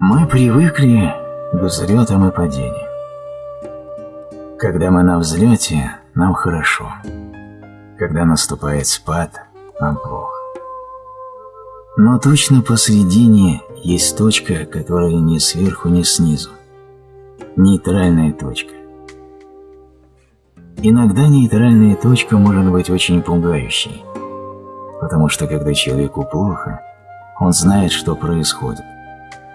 Мы привыкли к взлетам и падениям. Когда мы на взлете, нам хорошо. Когда наступает спад, нам плохо. Но точно посредине есть точка, которая ни сверху, ни снизу. Нейтральная точка. Иногда нейтральная точка может быть очень пугающей, потому что когда человеку плохо, он знает, что происходит.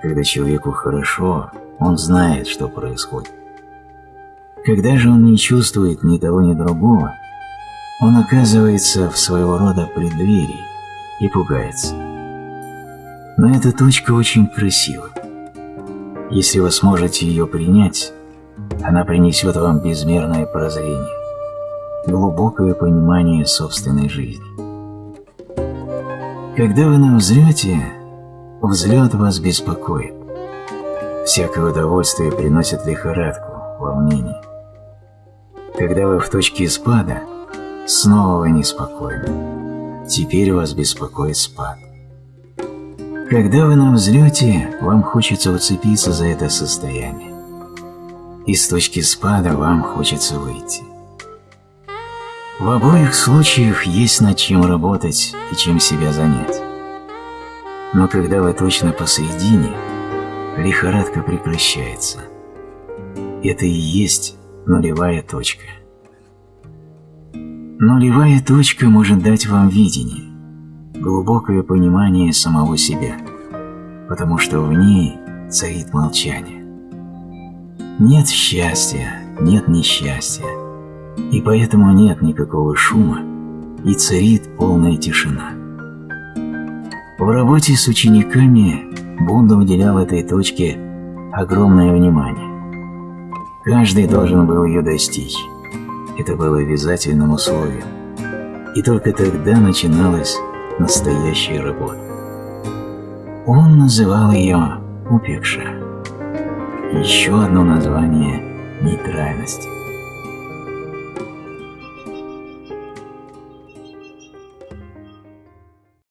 Когда человеку хорошо, он знает, что происходит. Когда же он не чувствует ни того, ни другого, он оказывается в своего рода преддверии и пугается. Но эта точка очень красива. Если вы сможете ее принять, она принесет вам безмерное прозрение, глубокое понимание собственной жизни. Когда вы на взлет вас беспокоит. Всякое удовольствие приносит лихорадку, волнение. Когда вы в точке спада, снова вы неспокойны. Теперь вас беспокоит спад. Когда вы на взлете, вам хочется уцепиться за это состояние. Из точки спада вам хочется выйти. В обоих случаях есть над чем работать и чем себя занять. Но когда вы точно посередине, лихорадка прекращается. Это и есть нулевая точка. Нулевая точка может дать вам видение, глубокое понимание самого себя, потому что в ней царит молчание. Нет счастья, нет несчастья, и поэтому нет никакого шума, и царит полная тишина. В работе с учениками Бунда уделял этой точке огромное внимание. Каждый должен был ее достичь. Это было обязательным условием. И только тогда начиналась настоящая работа. Он называл ее Упекша. Еще одно название – нейтральность.